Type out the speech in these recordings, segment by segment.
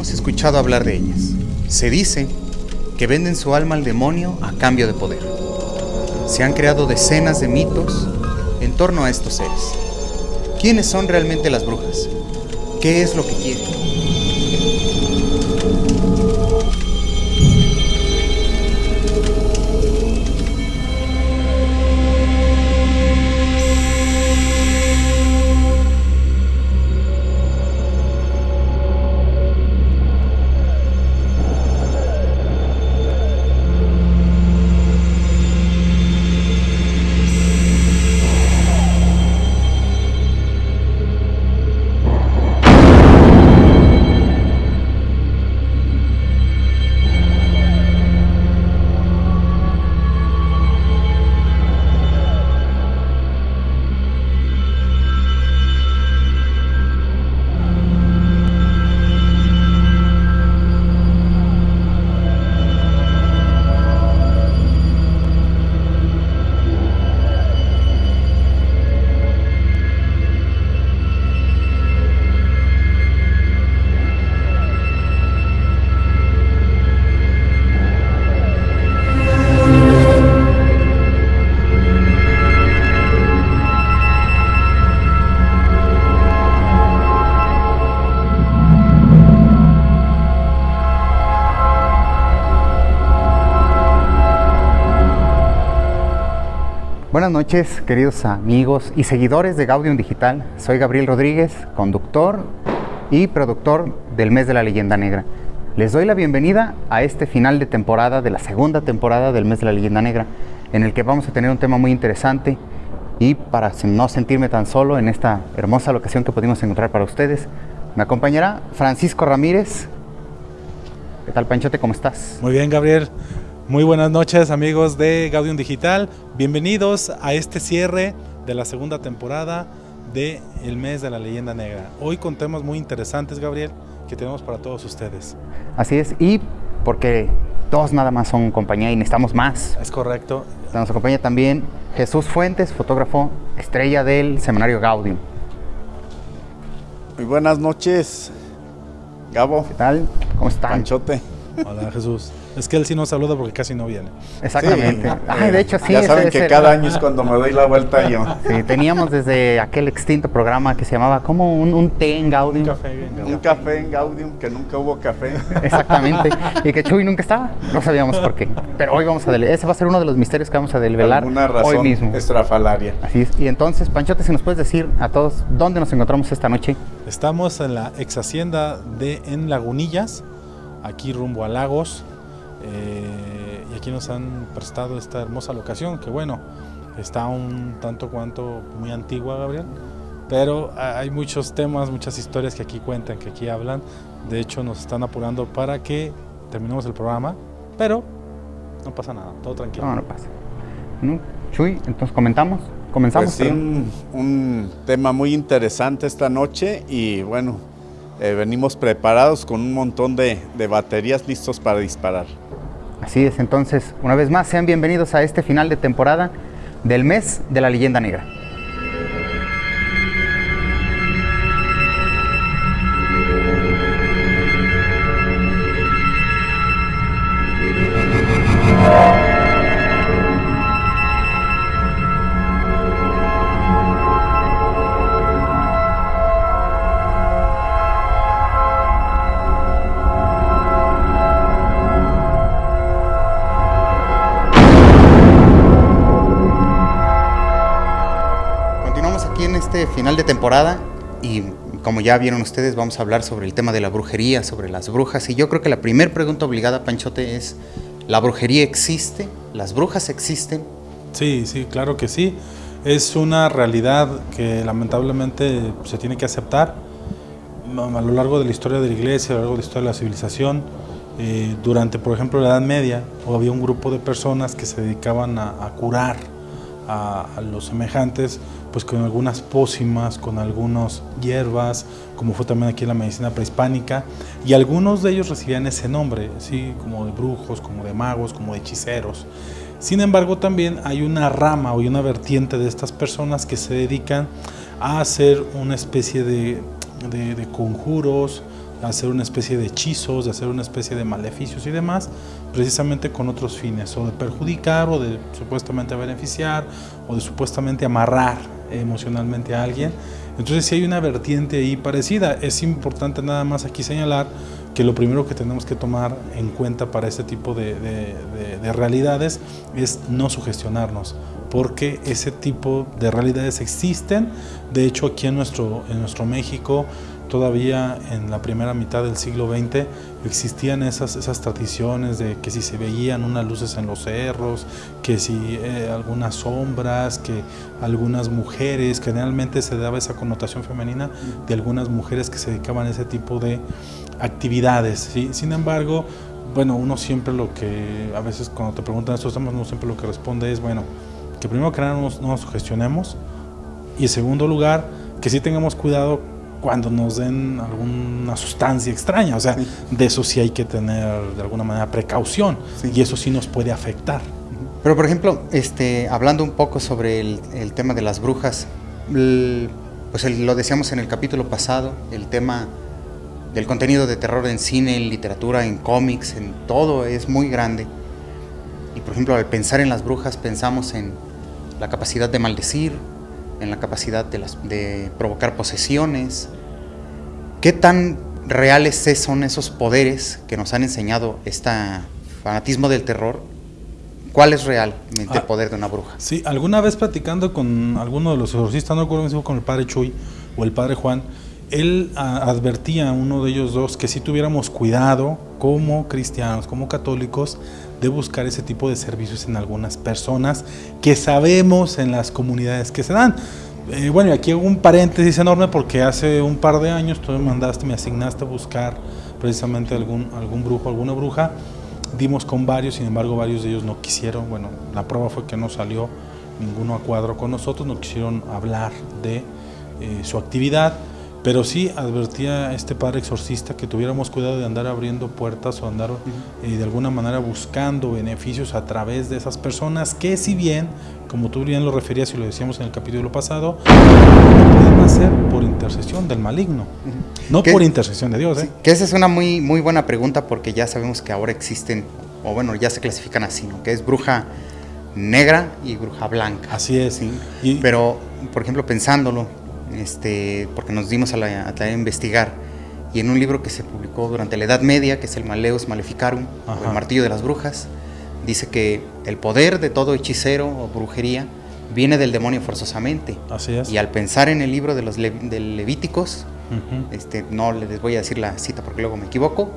hemos escuchado hablar de ellas. Se dice que venden su alma al demonio a cambio de poder. Se han creado decenas de mitos en torno a estos seres. ¿Quiénes son realmente las brujas? ¿Qué es lo que quieren? Noches, queridos amigos y seguidores de Gaudium Digital. Soy Gabriel Rodríguez, conductor y productor del Mes de la Leyenda Negra. Les doy la bienvenida a este final de temporada, de la segunda temporada del Mes de la Leyenda Negra, en el que vamos a tener un tema muy interesante y para no sentirme tan solo en esta hermosa locación que pudimos encontrar para ustedes, me acompañará Francisco Ramírez. ¿Qué tal, Panchote? ¿Cómo estás? Muy bien, Gabriel. Muy buenas noches amigos de Gaudium Digital, bienvenidos a este cierre de la segunda temporada de El Mes de la Leyenda Negra. Hoy con temas muy interesantes, Gabriel, que tenemos para todos ustedes. Así es, y porque todos nada más son compañía y necesitamos más. Es correcto. Nos acompaña también Jesús Fuentes, fotógrafo estrella del semanario Gaudium. Muy buenas noches, Gabo. ¿Qué tal? ¿Cómo están? Panchote. Hola Jesús. Es que él sí nos saluda porque casi no viene. Exactamente. Sí. Ay, de hecho sí. Ya saben que cada año es cuando me doy la vuelta yo. Sí, teníamos desde aquel extinto programa que se llamaba como un, un té en Gaudium. Un café en Gaudium, que nunca hubo café. Exactamente. Y que Chuy nunca estaba. No sabíamos por qué. Pero hoy vamos a desvelar. Ese va a ser uno de los misterios que vamos a desvelar razón hoy mismo. estrafalaria. Así es. Y entonces, Panchote, si nos puedes decir a todos dónde nos encontramos esta noche. Estamos en la ex hacienda de En Lagunillas, aquí rumbo a Lagos. Eh, y aquí nos han prestado esta hermosa locación, que bueno, está un tanto cuanto muy antigua, Gabriel. Pero hay muchos temas, muchas historias que aquí cuentan, que aquí hablan. De hecho, nos están apurando para que terminemos el programa. Pero no pasa nada, todo tranquilo. No, no pasa. ¿No? Chuy, entonces comentamos. Comenzamos. Pues sí, un, un tema muy interesante esta noche y bueno, eh, venimos preparados con un montón de, de baterías listos para disparar. Así es, entonces, una vez más, sean bienvenidos a este final de temporada del mes de la leyenda negra. Final de temporada y como ya vieron ustedes vamos a hablar sobre el tema de la brujería, sobre las brujas y yo creo que la primera pregunta obligada, Panchote, es ¿la brujería existe? ¿Las brujas existen? Sí, sí, claro que sí. Es una realidad que lamentablemente se tiene que aceptar a a lo largo de la historia de la iglesia, a lo largo de la historia de la civilización. eh, durante, por ejemplo, la Edad Media, había un grupo de personas que se dedicaban a, curar a los semejantes, pues con algunas pócimas, con algunas hierbas, como fue también aquí en la medicina prehispánica, y algunos de ellos recibían ese nombre, ¿sí? como de brujos, como de magos, como de hechiceros. Sin embargo, también hay una rama o una vertiente de estas personas que se dedican a hacer una especie de, de- conjuros, hacer una especie de hechizos, de hacer una especie de maleficios y demás, precisamente con otros fines, o de perjudicar, o de supuestamente beneficiar, o de supuestamente amarrar emocionalmente a alguien. Entonces si hay una vertiente ahí parecida. Es importante nada más aquí señalar que lo primero que tenemos que tomar en cuenta para este tipo de, de realidades es no sugestionarnos, porque ese tipo de realidades existen. De hecho, aquí en nuestro, en nuestro México todavía en la primera mitad del siglo XX existían esas, esas tradiciones de que si se veían unas luces en los cerros, que si eh, algunas sombras, que algunas mujeres, generalmente se daba esa connotación femenina de algunas mujeres que se dedicaban a ese tipo de actividades. Sin embargo, bueno, uno siempre lo que, a veces cuando te preguntan estos temas, uno siempre lo que responde es, bueno, que primero que nada no nos, no nos sugestionemos y en segundo lugar, que sí tengamos cuidado cuando nos den alguna sustancia extraña. O sea, de eso sí hay que tener de alguna manera precaución y eso sí nos puede afectar. Pero por ejemplo, este, hablando un poco sobre el, tema de las brujas, pues lo decíamos en el capítulo pasado, el tema del contenido de terror en cine, en literatura, en cómics, en todo es muy grande. Y por ejemplo, al pensar en las brujas pensamos en la capacidad de maldecir, en la capacidad de, las, de provocar posesiones. ¿Qué tan reales son esos poderes que nos han enseñado este fanatismo del terror? ¿Cuál es realmente el ah, poder de una bruja? Sí, alguna vez platicando con alguno de los exorcistas, no recuerdo con el padre Chuy o el padre Juan, él advertía a uno de ellos dos que si tuviéramos cuidado como cristianos, como católicos, de buscar ese tipo de servicios en algunas personas que sabemos en las comunidades que se dan. Eh, bueno, y aquí hago un paréntesis enorme porque hace un par de años tú me mandaste, me asignaste a buscar precisamente algún, algún brujo, alguna bruja. Dimos con varios, sin embargo varios de ellos no quisieron, bueno, la prueba fue que no salió ninguno a cuadro con nosotros, no quisieron hablar de eh, su actividad. Pero sí advertía este padre exorcista que tuviéramos cuidado de andar abriendo puertas o andar eh, de alguna manera buscando beneficios a través de esas personas que si bien, como tú bien lo referías y lo decíamos en el capítulo pasado, pueden hacer por intercesión del maligno, no por intercesión de Dios. ¿eh? que esa es una muy, muy buena pregunta porque ya sabemos que ahora existen, o bueno, ya se clasifican así, ¿no? que es bruja negra y bruja blanca. Así es. Pero, por ejemplo, pensándolo, este, porque nos dimos a, la, a, investigar. Y en un libro que se publicó durante la Edad Media, que es el Maleus Maleficarum, el martillo de las brujas, dice que el poder de todo hechicero o brujería viene del demonio forzosamente. Así es. Y al pensar en el libro de los Levíticos, este, no les voy a decir la cita porque luego me equivoco,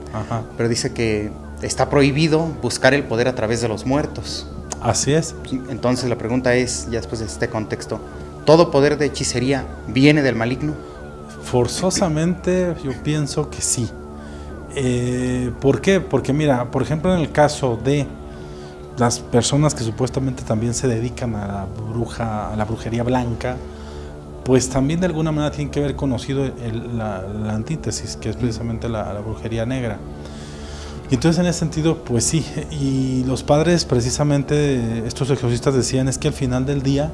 pero dice que está prohibido buscar el poder a través de los muertos. Así es. Entonces la pregunta es, ya después de este contexto, ¿Todo poder de hechicería viene del maligno? Forzosamente yo pienso que sí. Eh, ¿Por qué? Porque mira, por ejemplo en el caso de las personas que supuestamente también se dedican a la bruja, a la brujería blanca, pues también de alguna manera tienen que haber conocido la, antítesis, que es precisamente la, la, brujería negra. Y entonces en ese sentido, pues sí, y los padres precisamente, estos exorcistas decían, es que al final del día,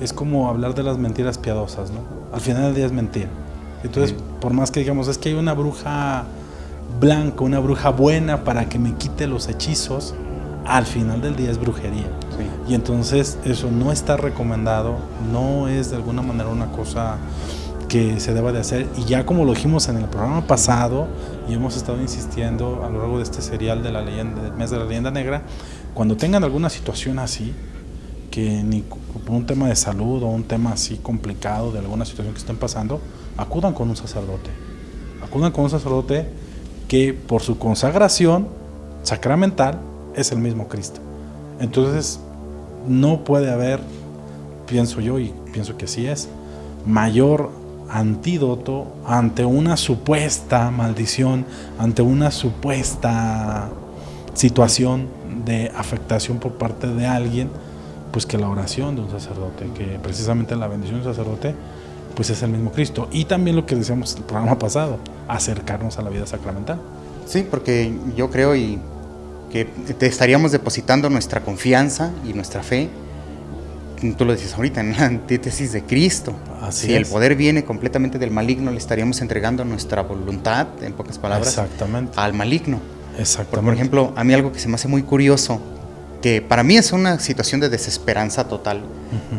es como hablar de las mentiras piadosas, ¿no? Al final del día es mentira. Entonces, por más que digamos, es que hay una bruja blanca, una bruja buena para que me quite los hechizos, al final del día es brujería. Y entonces eso no está recomendado, no es de alguna manera una cosa que se deba de hacer. Y ya como lo dijimos en el programa pasado, y hemos estado insistiendo a lo largo de este serial de la leyenda, del mes de la leyenda negra, cuando tengan alguna situación así, que ni por un tema de salud o un tema así complicado de alguna situación que estén pasando, acudan con un sacerdote. Acudan con un sacerdote que por su consagración sacramental es el mismo Cristo. Entonces, no puede haber, pienso yo, y pienso que así es, mayor antídoto ante una supuesta maldición, ante una supuesta situación de afectación por parte de alguien, pues que la oración de un sacerdote, que precisamente la bendición de un sacerdote, pues es el mismo Cristo. Y también lo que decíamos en el programa pasado, acercarnos a la vida sacramental. Sí, porque yo creo y que te estaríamos depositando nuestra confianza y nuestra fe tú lo dices ahorita, en la antítesis de Cristo. Así si el poder viene completamente del maligno, le estaríamos entregando nuestra voluntad, en pocas palabras, Exactamente. al maligno. Por, Exactamente. por ejemplo, a mí algo que se me hace muy curioso, que para mí es una situación de desesperanza total,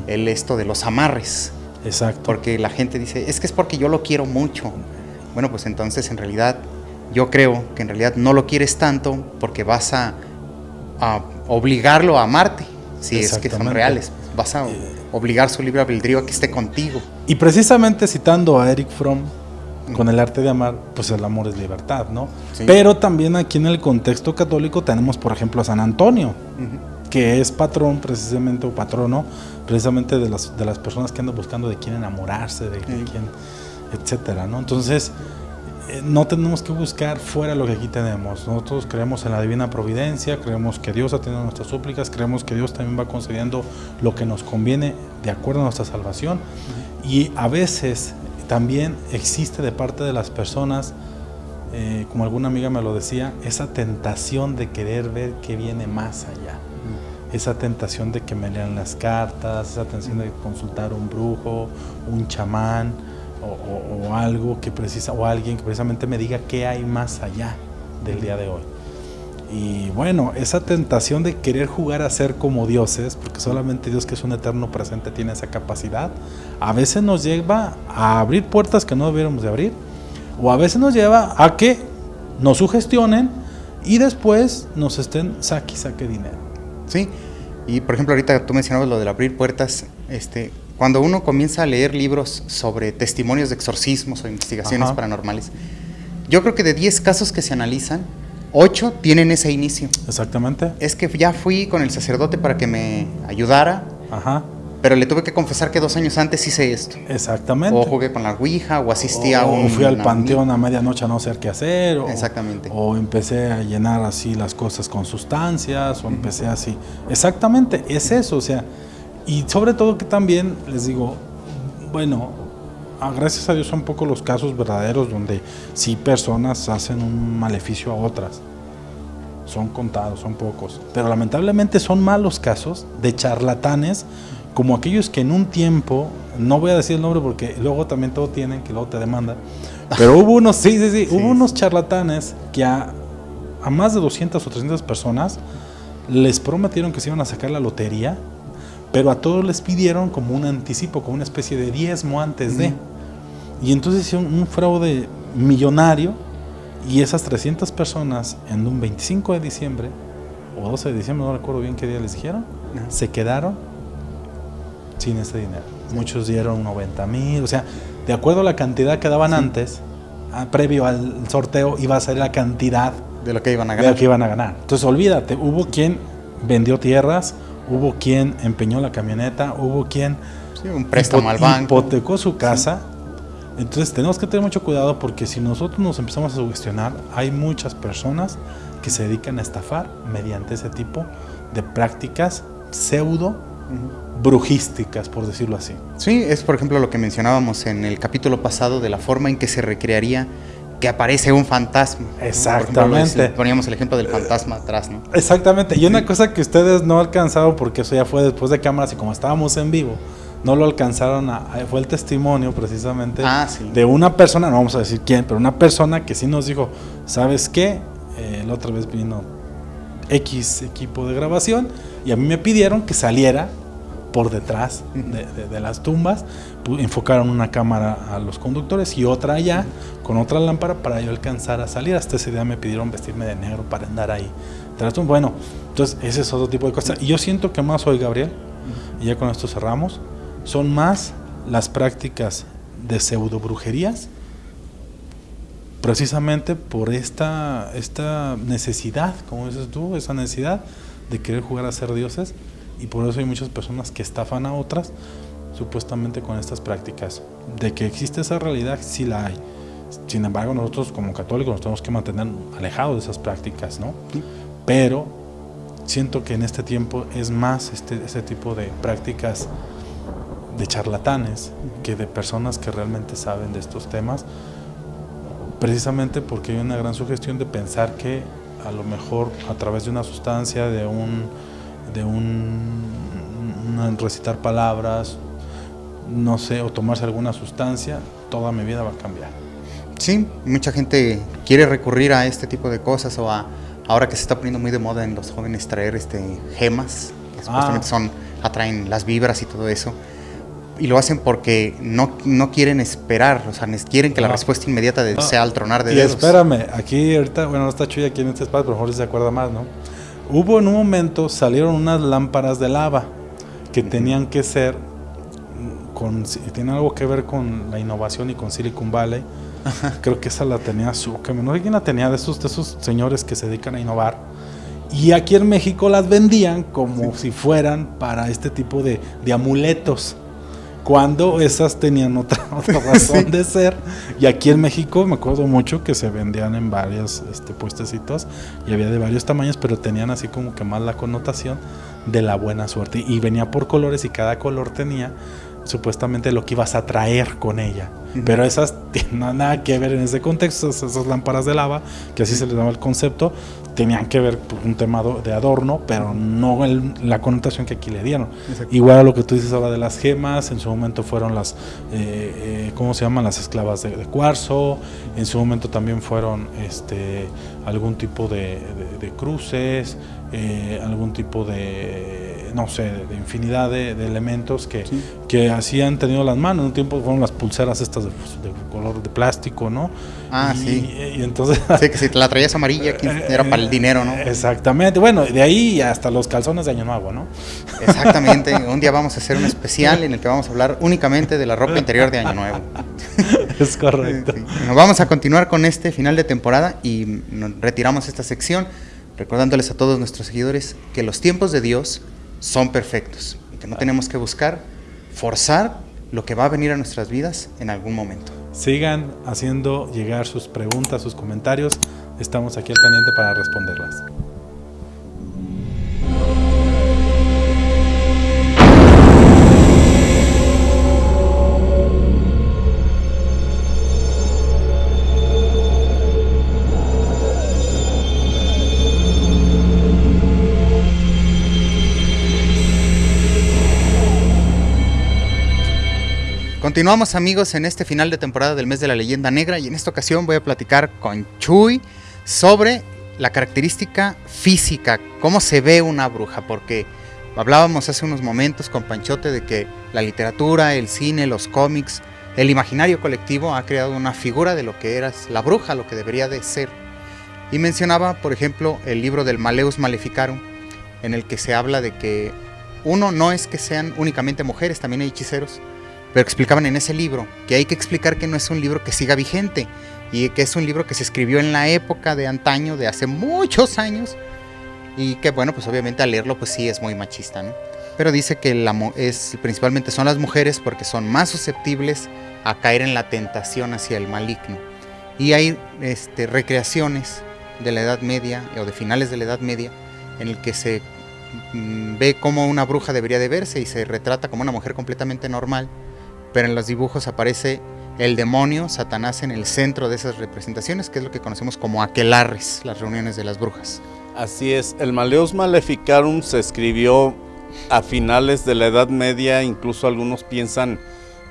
el esto de los amarres. Exacto. Porque la gente dice, es que es porque yo lo quiero mucho. Bueno, pues entonces en realidad yo creo que en realidad no lo quieres tanto porque vas a, a obligarlo a amarte, si es que son reales. Vas a obligar su libre albedrío a que esté contigo. Y precisamente citando a Eric Fromm con el arte de amar, pues el amor es libertad, ¿no? Sí. Pero también aquí en el contexto católico tenemos, por ejemplo, a San Antonio, Ujú. que es patrón precisamente, o patrono, precisamente de las, de las personas que andan buscando de quién enamorarse, de, de Sí. quién, etcétera, ¿no? Entonces, eh, no tenemos que buscar fuera lo que aquí tenemos. Nosotros creemos en la divina providencia, creemos que Dios atiende nuestras súplicas, creemos que Dios también va concediendo lo que nos conviene de acuerdo a nuestra salvación. Y a veces también existe de parte de las personas, eh, como alguna amiga me lo decía, esa tentación de querer ver qué viene más allá. Esa tentación de que me lean las cartas, esa tentación de consultar un brujo, un chamán o, o- o algo que precisa, o alguien que precisamente me diga qué hay más allá del día de hoy. Y bueno, esa tentación de querer jugar a ser como dioses, porque solamente Dios que es un eterno presente tiene esa capacidad, a veces nos lleva a abrir puertas que no debiéramos de abrir, o a veces nos lleva a que nos sugestionen y después nos estén saque y saque dinero. Sí, y por ejemplo ahorita tú mencionabas lo del abrir puertas, este, cuando uno comienza a leer libros sobre testimonios de exorcismos o investigaciones Ajá. paranormales, yo creo que de 10 casos que se analizan, 8 tienen ese inicio. Exactamente. Es que ya fui con el sacerdote para que me ayudara, Ajá. pero le tuve que confesar que dos años antes hice esto. Exactamente. O jugué con la Ouija, o asistí a un... o fui al panteón a medianoche a no saber qué hacer. O, Exactamente. O empecé a llenar así las cosas con sustancias, o empecé así. Exactamente, es eso, o sea. Y sobre todo que también, les digo, bueno, ah, gracias a Dios son pocos los casos verdaderos donde sí personas hacen un maleficio a otras. Son contados, son pocos. Pero lamentablemente son malos casos de charlatanes como aquellos que en un tiempo, no voy a decir el nombre porque luego también todo tienen, que luego te demandan, pero hubo unos, sí, sí, sí, Sí. hubo unos charlatanes que a, a más de 200 o 300 personas les prometieron que se iban a sacar la lotería, pero a todos les pidieron como un anticipo, como una especie de diezmo antes de. Y entonces hicieron un fraude millonario y esas 300 personas en un 25 de diciembre o 12 de diciembre, no recuerdo bien qué día les dijeron, Ajá. se quedaron sin ese dinero. Muchos dieron 90 mil, o sea, de acuerdo a la cantidad que daban antes, a- previo al sorteo, iba a ser la cantidad De lo que iban a de ganar. lo que iban a ganar. Entonces, olvídate, hubo quien vendió tierras, hubo quien empeñó la camioneta, hubo quien Sí, un préstamo hipo- al banco. hipotecó su casa. Entonces, tenemos que tener mucho cuidado porque si nosotros nos empezamos a sugestionar, hay muchas personas que se dedican a estafar mediante ese tipo de prácticas pseudo brujísticas, por decirlo así. Sí, es por ejemplo lo que mencionábamos en el capítulo pasado de la forma en que se recrearía que aparece un fantasma. Ejemplo, Exactamente. poníamos el ejemplo del fantasma atrás, ¿no? Exactamente. Y una cosa que ustedes no alcanzaron, porque eso ya fue después de cámaras y como estábamos en vivo, no lo alcanzaron a, fue el testimonio precisamente Ah, sí. de una persona, no vamos a decir quién, pero una persona que sí nos dijo, ¿sabes qué? Eh, la otra vez vino X equipo de grabación y a mí me pidieron que saliera por detrás de, de- de las tumbas, enfocaron una cámara a los conductores y otra allá con otra lámpara para yo alcanzar a salir. Hasta ese día me pidieron vestirme de negro para andar ahí. Bueno, entonces ese es otro tipo de cosas. Y yo siento que más hoy, Gabriel, y ya con esto cerramos, son más las prácticas de pseudo brujerías precisamente por esta, esta necesidad, como dices tú, esa necesidad de querer jugar a ser dioses y por eso hay muchas personas que estafan a otras supuestamente con estas prácticas. De que existe esa realidad, sí la hay. Sin embargo, nosotros como católicos nos tenemos que mantener alejados de esas prácticas, ¿no? Pero siento que en este tiempo es más este, este tipo de prácticas de charlatanes que de personas que realmente saben de estos temas precisamente porque hay una gran sugestión de pensar que a lo mejor a través de una sustancia, de un, de un, recitar palabras, no sé, o tomarse alguna sustancia, toda mi vida va a cambiar. Sí, mucha gente quiere recurrir a este tipo de cosas o a ahora que se está poniendo muy de moda en los jóvenes traer este gemas, que supuestamente ah. son atraen las vibras y todo eso. Y lo hacen porque no, no quieren esperar, o sea, quieren que la respuesta inmediata de, sea al tronar de y espérame, aquí ahorita, bueno, no está Chuy aquí en este espacio, pero mejor se acuerda más, ¿no? Hubo en un momento, salieron unas lámparas de lava que tenían que ser, con, tiene algo que ver con la innovación y con Silicon Valley. Creo que esa la tenía su, no sé quién la tenía, de esos, de esos señores que se dedican a innovar. Y aquí en México las vendían como si fueran para este tipo de, amuletos. Cuando esas tenían otra, razón de ser. Y aquí en México me acuerdo mucho que se vendían en varios este, puestecitos y había de varios tamaños, pero tenían así como que más la connotación de la buena suerte. Y venía por colores y cada color tenía supuestamente lo que ibas a traer con ella. Pero esas tienen nada que ver en ese contexto, esas, lámparas de lava, que así se les llama el concepto, tenían que ver con un tema de adorno, pero no la connotación que aquí le dieron. Igual a lo que tú dices ahora de las gemas, en su momento fueron las, eh, eh, ¿cómo se llaman? Las esclavas de, cuarzo, en su momento también fueron este, algún tipo de, cruces, eh, algún tipo de no sé, de infinidad de, elementos que, que así han tenido las manos. En un tiempo fueron las pulseras estas de, color de plástico, ¿no? Ah, sí. Y entonces... Sí, que si la traías amarilla era para el dinero, ¿no? Exactamente. Bueno, de ahí hasta los calzones de Año Nuevo, ¿no? Exactamente. Un día vamos a hacer un especial en el que vamos a hablar únicamente de la ropa interior de Año Nuevo. Es correcto. Nos vamos a continuar con este final de temporada y retiramos esta sección recordándoles a todos nuestros seguidores que los tiempos de Dios son perfectos y que no tenemos que buscar forzar lo que va a venir a nuestras vidas en algún momento. Sigan haciendo llegar sus preguntas, sus comentarios. Estamos aquí al pendiente para responderlas. Continuamos amigos en este final de temporada del mes de la leyenda negra y en esta ocasión voy a platicar con Chuy sobre la característica física, cómo se ve una bruja, porque hablábamos hace unos momentos con Panchote de que la literatura, el cine, los cómics, el imaginario colectivo ha creado una figura de lo que era la bruja, lo que debería de ser. Y mencionaba, por ejemplo, el libro del Maleus Maleficarum, en el que se habla de que uno no es que sean únicamente mujeres, también hay hechiceros, pero explicaban en ese libro que hay que explicar que no es un libro que siga vigente y que es un libro que se escribió en la época de antaño, de hace muchos años, y que bueno, pues obviamente al leerlo pues sí es muy machista, ¿no? Pero dice que la, es, principalmente son las mujeres porque son más susceptibles a caer en la tentación hacia el maligno. Y hay este, recreaciones de la Edad Media o de finales de la Edad Media en el que se mm, ve cómo una bruja debería de verse y se retrata como una mujer completamente normal pero en los dibujos aparece el demonio, Satanás, en el centro de esas representaciones, que es lo que conocemos como aquelarres, las reuniones de las brujas. Así es, el Maleus Maleficarum se escribió a finales de la Edad Media, incluso algunos piensan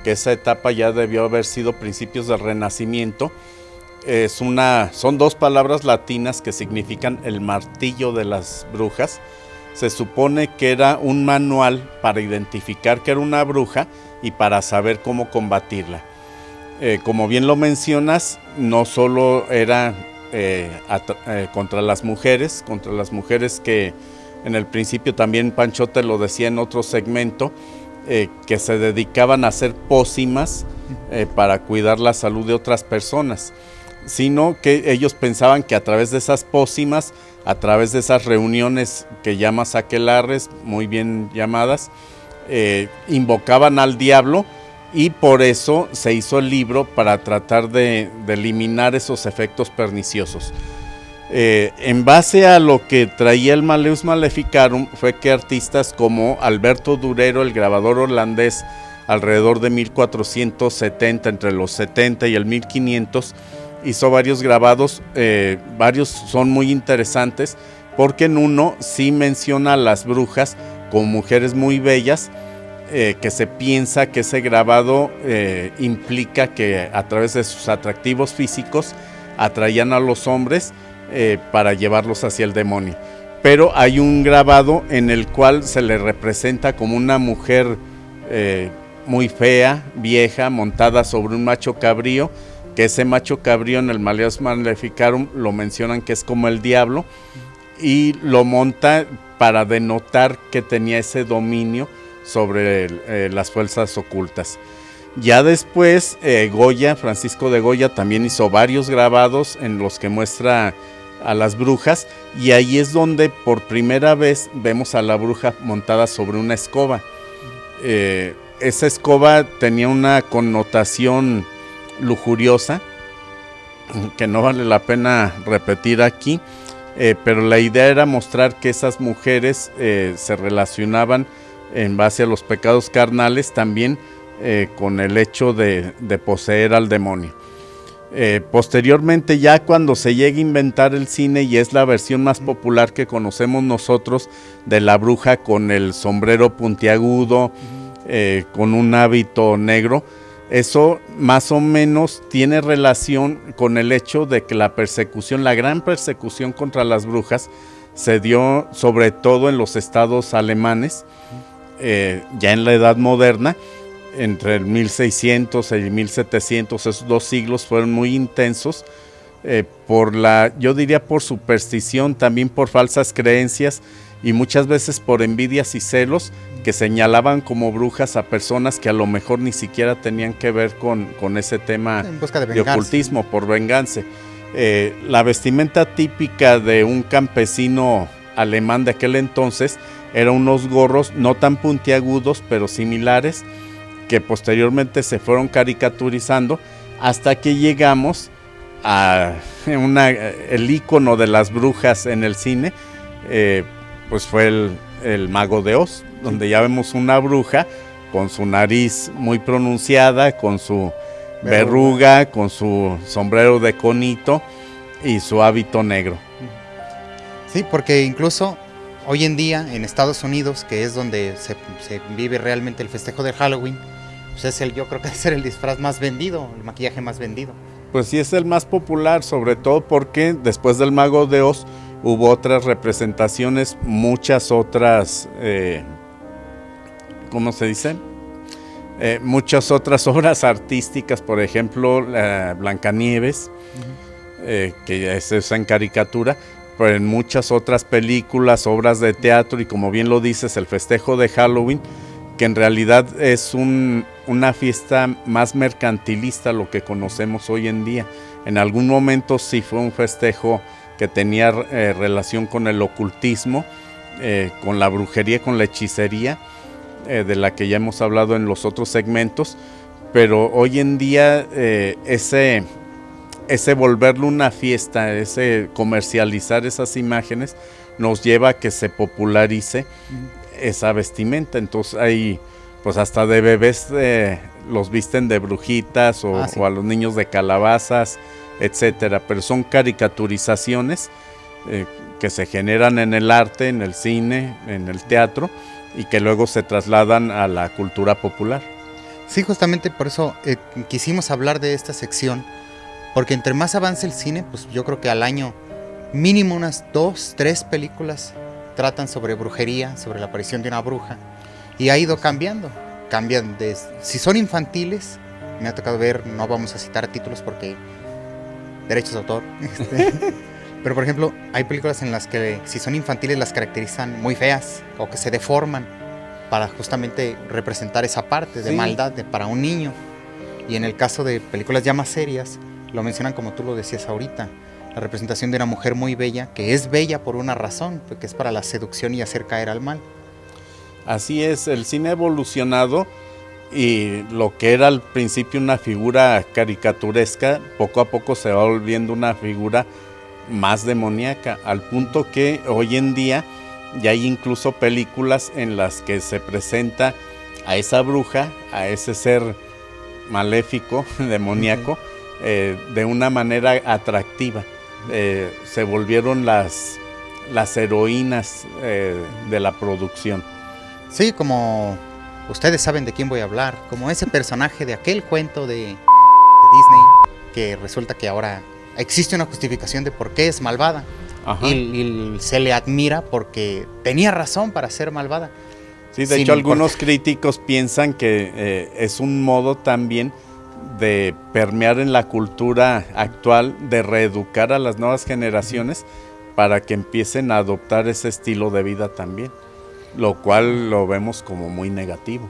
que esa etapa ya debió haber sido principios del Renacimiento. Es una, son dos palabras latinas que significan el martillo de las brujas. Se supone que era un manual para identificar que era una bruja y para saber cómo combatirla. Eh, como bien lo mencionas, no solo era eh, eh, contra las mujeres, contra las mujeres que en el principio también Pancho te lo decía en otro segmento, que se dedicaban a hacer pócimas para cuidar la salud de otras personas, sino que ellos pensaban que a través de esas pócimas, a través de esas reuniones que llamas aquelarres, muy bien llamadas, eh, invocaban al diablo y por eso se hizo el libro para tratar de, eliminar esos efectos perniciosos. Eh, en base a lo que traía el Maleus Maleficarum fue que artistas como Alberto Durero, el grabador holandés, alrededor de 1470, entre los 70 y el 1500, hizo varios grabados, eh, varios son muy interesantes, porque en uno sí menciona a las brujas con mujeres muy bellas, eh, que se piensa que ese grabado eh, implica que a través de sus atractivos físicos atraían a los hombres para llevarlos hacia el demonio. Pero hay un grabado en el cual se le representa como una mujer muy fea, vieja, montada sobre un macho cabrío, que ese macho cabrío en el Maleus Maleficarum lo mencionan que es como el diablo, y lo monta para denotar que tenía ese dominio sobre eh, las fuerzas ocultas. Ya después, eh, Goya, Francisco de Goya, también hizo varios grabados en los que muestra a las brujas y ahí es donde por primera vez vemos a la bruja montada sobre una escoba. Eh, esa escoba tenía una connotación lujuriosa que no vale la pena repetir aquí, pero la idea era mostrar que esas mujeres se relacionaban en base a los pecados carnales, también eh, con el hecho de, poseer al demonio. Eh, posteriormente, ya cuando se llega a inventar el cine y es la versión más popular que conocemos nosotros de la bruja con el sombrero puntiagudo, eh, con un hábito negro, eso más o menos tiene relación con el hecho de que la persecución, la gran persecución contra las brujas, se dio sobre todo en los estados alemanes, eh, ya en la Edad Moderna, entre el 1600 y 1700, esos dos siglos fueron muy intensos, eh, por la, yo diría por superstición, también por falsas creencias y muchas veces por envidias y celos que señalaban como brujas a personas que a lo mejor ni siquiera tenían que ver con, con ese tema de, ocultismo, por venganza. Eh, la vestimenta típica de un campesino alemán de aquel entonces eran unos gorros no tan puntiagudos, pero similares, que posteriormente se fueron caricaturizando hasta que llegamos a una, el icono de las brujas en el cine, eh, pues fue el, Mago de Oz, donde ya vemos una bruja con su nariz muy pronunciada, con su verruga, con su sombrero de conito y su hábito negro. Sí, porque incluso hoy en día en Estados Unidos, que es donde se, vive realmente el festejo de Halloween, pues es el, yo creo que es el disfraz más vendido, el maquillaje más vendido. Pues sí es el más popular, sobre todo porque después del Mago de Oz hubo otras representaciones, muchas otras, eh, ¿cómo se dice? Eh, muchas otras obras artísticas, por ejemplo, Blancanieves, eh, que es esa en caricatura, en muchas otras películas, obras de teatro y como bien lo dices, el festejo de Halloween, que en realidad es una fiesta más mercantilista lo que conocemos hoy en día. En algún momento sí fue un festejo que tenía eh, relación con el ocultismo, eh, con la brujería, con la hechicería, eh, de la que ya hemos hablado en los otros segmentos, pero hoy en día ese ese volverlo una fiesta, ese comercializar esas imágenes, nos lleva a que se popularice esa vestimenta. Entonces hay, pues hasta de bebés los visten de brujitas ah, o, a los niños de calabazas, etcétera. Pero son caricaturizaciones eh, que se generan en el arte, en el cine, en el teatro y que luego se trasladan a la cultura popular. Sí, justamente por eso eh, quisimos hablar de esta sección porque entre más avance el cine, pues yo creo que al año mínimo unas dos, tres películas tratan sobre brujería, sobre la aparición de una bruja. Y ha ido cambiando. Cambian. Si son infantiles, me ha tocado ver, no vamos a citar títulos porque derechos de autor. Este, pero por ejemplo, hay películas en las que si son infantiles las caracterizan muy feas o que se deforman para justamente representar esa parte de maldad de, para un niño. Y en el caso de películas ya más serias, lo mencionan como tú lo decías ahorita, la representación de una mujer muy bella, que es bella por una razón, que es para la seducción y hacer caer al mal. Así es, el cine ha evolucionado y lo que era al principio una figura caricaturesca, poco a poco se va volviendo una figura más demoníaca, al punto que hoy en día ya hay incluso películas en las que se presenta a esa bruja, a ese ser maléfico, demoníaco, eh, de una manera atractiva. Eh, se volvieron las, las heroínas eh, de la producción. Sí, como ustedes saben de quién voy a hablar, como ese personaje de aquel cuento de, de Disney, que resulta que ahora existe una justificación de por qué es malvada. Ajá. Y, y se le admira porque tenía razón para ser malvada. Sí, de sin hecho algunos importar. críticos piensan que eh, es un modo también de permear en la cultura actual, de reeducar a las nuevas generaciones para que empiecen a adoptar ese estilo de vida también, lo cual lo vemos como muy negativo.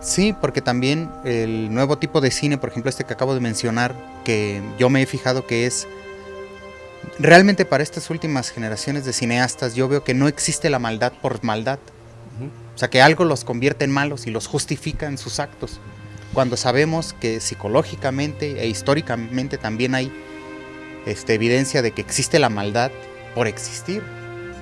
Sí, porque también el nuevo tipo de cine, por ejemplo este que acabo de mencionar, que yo me he fijado que es realmente para estas últimas generaciones de cineastas, yo veo que no existe la maldad por maldad. O sea, que algo los convierte en malos y los justifica en sus actos. Cuando sabemos que psicológicamente e históricamente también hay este, evidencia de que existe la maldad por existir.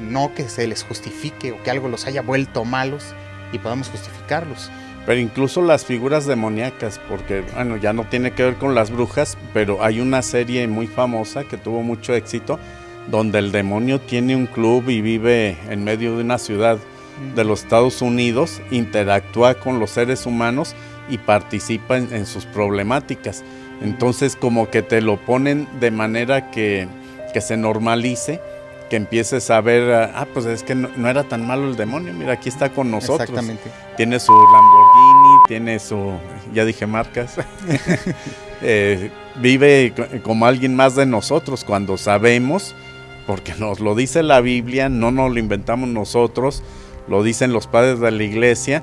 No que se les justifique o que algo los haya vuelto malos y podamos justificarlos. Pero incluso las figuras demoníacas, porque bueno, ya no tiene que ver con las brujas, pero hay una serie muy famosa que tuvo mucho éxito, donde el demonio tiene un club y vive en medio de una ciudad de los Estados Unidos, interactúa con los seres humanos y participa en, en sus problemáticas. Entonces como que te lo ponen de manera que, que se normalice, que empieces a ver, ah, pues es que no, no era tan malo el demonio, mira, aquí está con nosotros. Exactamente. Tiene su Lamborghini, tiene su, ya dije marcas, Eh, vive co- como alguien más de nosotros cuando sabemos, porque nos lo dice la Biblia, no nos lo inventamos nosotros, lo dicen los padres de la iglesia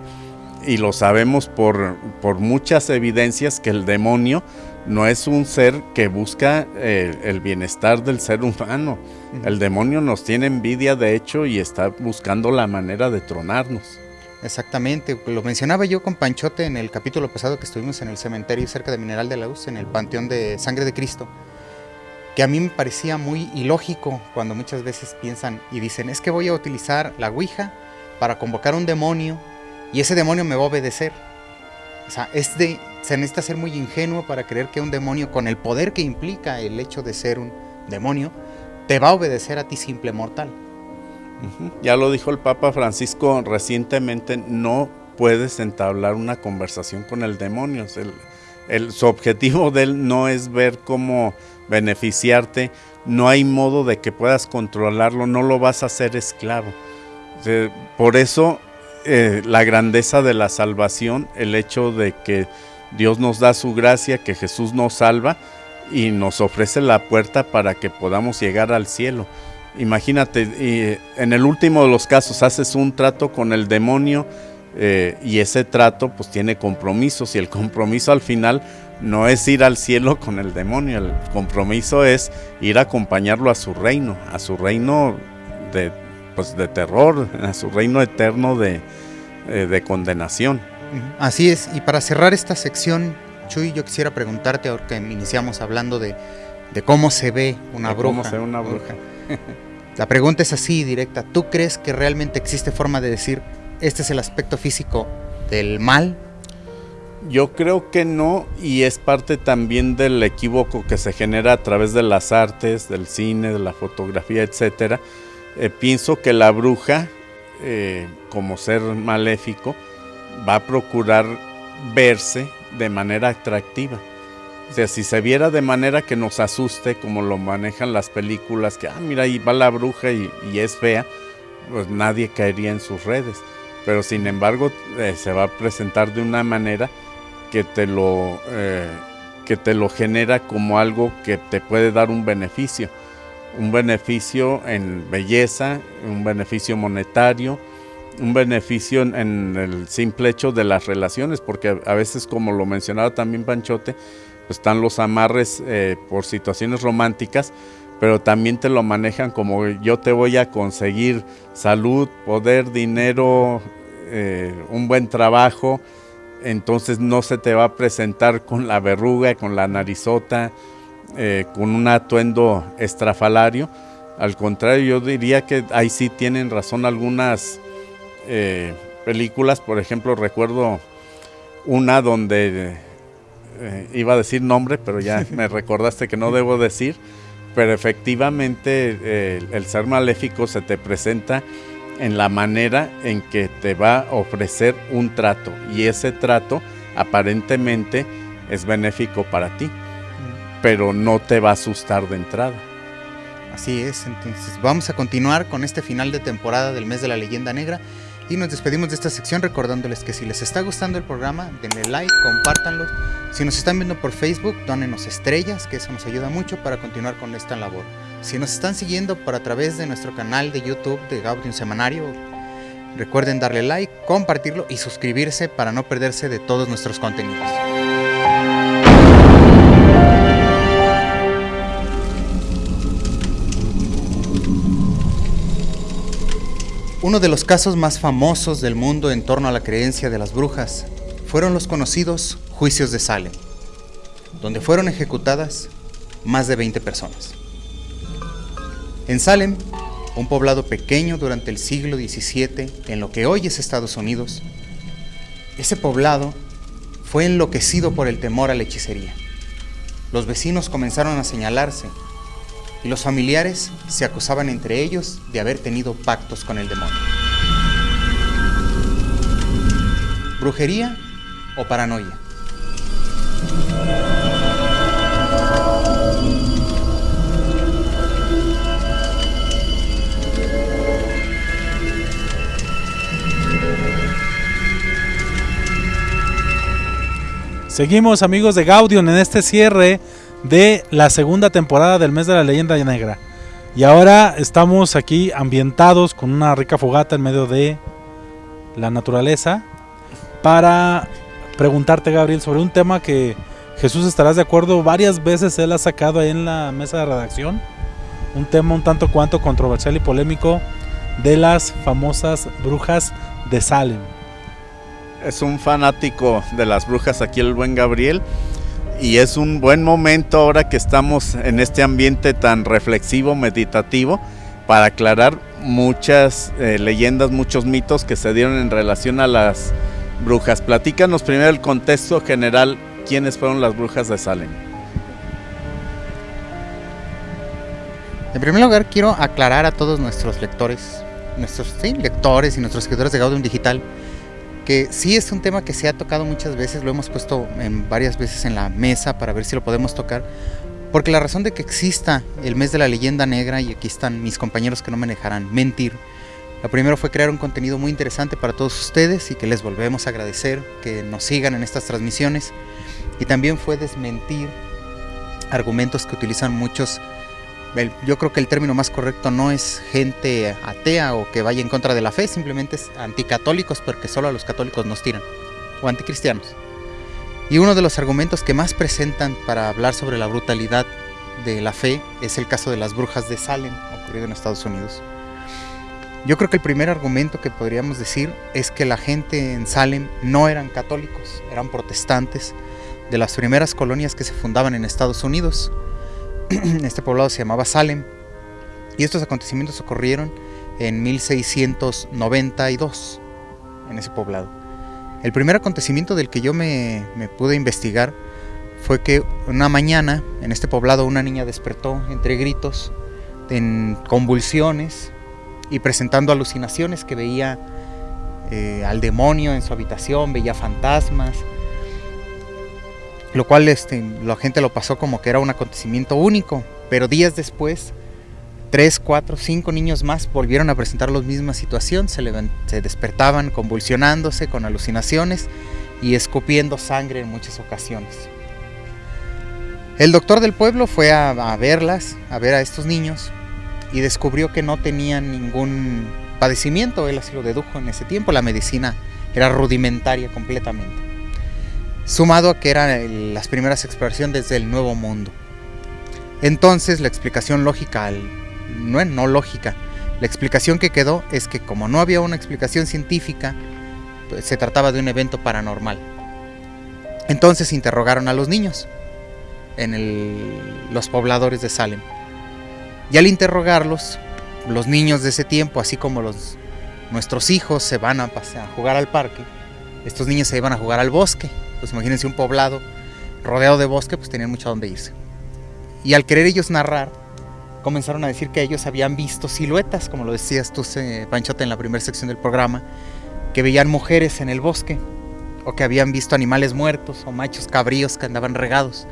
y lo sabemos por, por muchas evidencias que el demonio no es un ser que busca eh, el bienestar del ser humano. El demonio nos tiene envidia de hecho y está buscando la manera de tronarnos. Exactamente, lo mencionaba yo con Panchote en el capítulo pasado que estuvimos en el cementerio cerca de Mineral de la Luz, en el Panteón de Sangre de Cristo, que a mí me parecía muy ilógico cuando muchas veces piensan y dicen, es que voy a utilizar la Ouija para convocar un demonio y ese demonio me va a obedecer. O sea, es de, se necesita ser muy ingenuo para creer que un demonio, con el poder que implica el hecho de ser un demonio, te va a obedecer a ti simple mortal. Ya lo dijo el Papa Francisco recientemente, no puedes entablar una conversación con el demonio. Su objetivo de él no es ver cómo beneficiarte, no hay modo de que puedas controlarlo, no lo vas a hacer esclavo. Por eso eh, la grandeza de la salvación, el hecho de que Dios nos da su gracia, que Jesús nos salva y nos ofrece la puerta para que podamos llegar al cielo. Imagínate, y en el último de los casos haces un trato con el demonio eh, y ese trato pues tiene compromisos y el compromiso al final no es ir al cielo con el demonio, el compromiso es ir a acompañarlo a su reino, a su reino de, pues, de terror, a su reino eterno de, eh, de condenación. Así es, y para cerrar esta sección, Chuy, yo quisiera preguntarte, ahora que iniciamos hablando de, de cómo se ve una De bruja. cómo se ve una bruja. La pregunta es así, directa. ¿Tú crees que realmente existe forma de decir, este es el aspecto físico del mal? Yo creo que no, y es parte también del equívoco que se genera a través de las artes, del cine, de la fotografía, etcétera. Eh, pienso que la bruja, eh, como ser maléfico, va a procurar verse de manera atractiva. O sea, si se viera de manera que nos asuste, como lo manejan las películas, que, ah, mira, ahí va la bruja y, es fea, pues nadie caería en sus redes. Pero sin embargo, eh, se va a presentar de una manera que te lo eh, que te lo genera como algo que te puede dar un beneficio un beneficio en belleza un beneficio monetario un beneficio en, el simple hecho de las relaciones porque a, a veces como lo mencionaba también Panchote pues están los amarres eh, por situaciones románticas pero también te lo manejan como yo te voy a conseguir salud poder dinero eh, un buen trabajo entonces no se te va a presentar con la verruga, con la narizota, eh, con un atuendo estrafalario. Al contrario, yo diría que ahí sí tienen razón algunas eh, películas. Por ejemplo, recuerdo una donde eh, iba a decir nombre, pero ya me recordaste que no debo decir. Pero efectivamente eh, el ser maléfico se te presenta en la manera en que te va a ofrecer un trato y ese trato aparentemente es benéfico para ti, pero no te va a asustar de entrada. Así es, entonces vamos a continuar con este final de temporada del mes de la leyenda negra y nos despedimos de esta sección recordándoles que si les está gustando el programa, denle like, compártanlo. Si nos están viendo por Facebook, dónenos estrellas, que eso nos ayuda mucho para continuar con esta labor. Si nos están siguiendo por a través de nuestro canal de YouTube de Gaudium Semanario, recuerden darle like, compartirlo y suscribirse para no perderse de todos nuestros contenidos. Uno de los casos más famosos del mundo en torno a la creencia de las brujas fueron los conocidos juicios de Salem, donde fueron ejecutadas más de 20 personas. En Salem, un poblado pequeño durante el siglo XVII en lo que hoy es Estados Unidos, ese poblado fue enloquecido por el temor a la hechicería. Los vecinos comenzaron a señalarse y los familiares se acusaban entre ellos de haber tenido pactos con el demonio. ¿Brujería o paranoia? Seguimos amigos de Gaudium en este cierre de la segunda temporada del mes de la leyenda negra. Y ahora estamos aquí ambientados con una rica fogata en medio de la naturaleza para preguntarte, Gabriel, sobre un tema que Jesús estarás de acuerdo, varias veces él ha sacado ahí en la mesa de redacción, un tema un tanto cuanto controversial y polémico de las famosas brujas de Salem. Es un fanático de las brujas aquí el buen Gabriel y es un buen momento ahora que estamos en este ambiente tan reflexivo, meditativo, para aclarar muchas eh, leyendas, muchos mitos que se dieron en relación a las brujas. Platícanos primero el contexto general, quiénes fueron las brujas de Salem. En primer lugar, quiero aclarar a todos nuestros lectores, nuestros lectores y nuestros seguidores de Gaudium Digital, que sí es un tema que se ha tocado muchas veces, lo hemos puesto en varias veces en la mesa para ver si lo podemos tocar, porque la razón de que exista el mes de la leyenda negra, y aquí están mis compañeros que no me dejarán mentir, lo primero fue crear un contenido muy interesante para todos ustedes y que les volvemos a agradecer que nos sigan en estas transmisiones, y también fue desmentir argumentos que utilizan muchos yo creo que el término más correcto no es gente atea o que vaya en contra de la fe, simplemente es anticatólicos porque solo a los católicos nos tiran, o anticristianos. Y uno de los argumentos que más presentan para hablar sobre la brutalidad de la fe es el caso de las brujas de Salem, ocurrido en Estados Unidos. Yo creo que el primer argumento que podríamos decir es que la gente en Salem no eran católicos, eran protestantes de las primeras colonias que se fundaban en Estados Unidos este poblado se llamaba Salem. Y estos acontecimientos ocurrieron en 1692, en ese poblado. El primer acontecimiento del que yo me, pude investigar fue que una mañana en este poblado una niña despertó entre gritos, en convulsiones y presentando alucinaciones que veía eh, al demonio en su habitación, veía fantasmas, lo cual este, la gente lo pasó como que era un acontecimiento único, pero días después, tres, cuatro, cinco niños más volvieron a presentar la misma situación, se, se despertaban convulsionándose con alucinaciones y escupiendo sangre en muchas ocasiones. El doctor del pueblo fue a, a verlas, a ver a estos niños, y descubrió que no tenían ningún padecimiento, él así lo dedujo en ese tiempo, la medicina era rudimentaria completamente sumado a que eran las primeras exploraciones desde el Nuevo Mundo. Entonces la explicación lógica, no, no lógica, la explicación que quedó es que como no había una explicación científica, pues, se trataba de un evento paranormal. Entonces interrogaron a los niños en los pobladores de Salem. Y al interrogarlos, los niños de ese tiempo, así como los, nuestros hijos se van a, a jugar al parque, estos niños se iban a jugar al bosque pues imagínense un poblado rodeado de bosque, pues tenían mucho a dónde irse. Y al querer ellos narrar comenzaron a decir que ellos habían visto siluetas, como lo decías tú, Panchote, en la primera sección del programa, que veían mujeres en el bosque, o que habían visto animales muertos, o machos cabríos que andaban regados.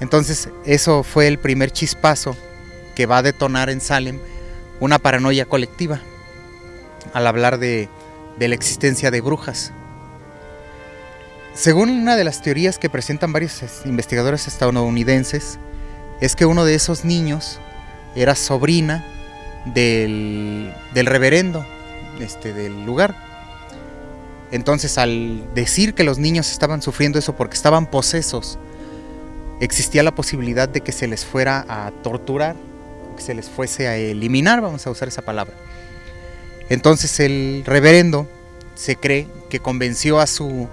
Entonces, eso fue el primer chispazo que va a detonar en Salem una paranoia colectiva al hablar de, de la existencia de brujas. Según una de las teorías que presentan varios investigadores estadounidenses, es que uno de esos niños era sobrina del, reverendo este, del lugar. Entonces al decir que los niños estaban sufriendo eso porque estaban posesos, existía la posibilidad de que se les fuera a torturar, que se les fuese a eliminar, vamos a usar esa palabra. Entonces el reverendo se cree que convenció a su,